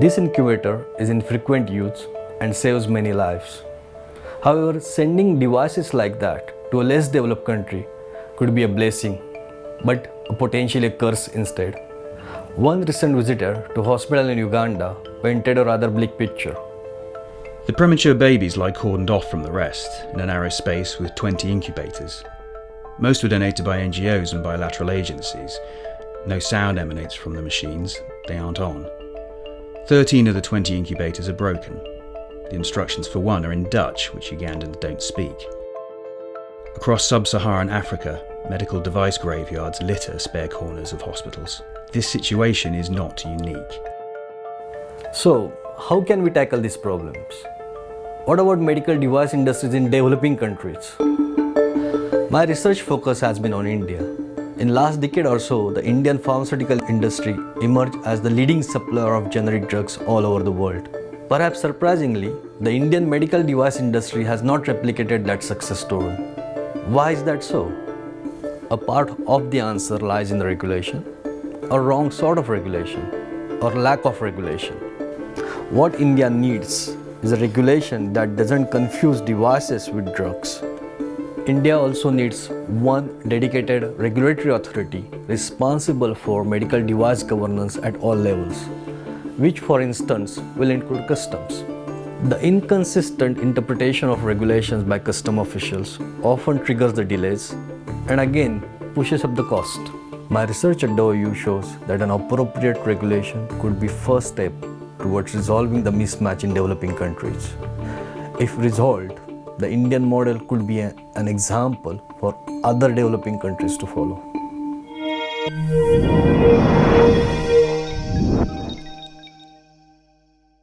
This incubator is in frequent use and saves many lives. However, sending devices like that to a less developed country could be a blessing, but a potentially a curse instead. One recent visitor to a hospital in Uganda painted a rather bleak picture. The premature babies lie cordoned off from the rest in a narrow space with 20 incubators. Most were donated by NGOs and bilateral agencies. No sound emanates from the machines, they aren't on. 13 of the 20 incubators are broken. The instructions for one are in Dutch, which Ugandans don't speak. Across sub Saharan Africa, medical device graveyards litter spare corners of hospitals. This situation is not unique. So, how can we tackle these problems? What about medical device industries in developing countries? My research focus has been on India. In last decade or so, the Indian pharmaceutical industry emerged as the leading supplier of generic drugs all over the world. Perhaps surprisingly, the Indian medical device industry has not replicated that success story. Why is that so? A part of the answer lies in the regulation, a wrong sort of regulation, or lack of regulation. What India needs is a regulation that doesn't confuse devices with drugs. India also needs one dedicated regulatory authority responsible for medical device governance at all levels, which for instance will include customs. The inconsistent interpretation of regulations by custom officials often triggers the delays and again pushes up the cost. My research at OU shows that an appropriate regulation could be first step towards resolving the mismatch in developing countries. If resolved, the Indian model could be a, an example for other developing countries to follow.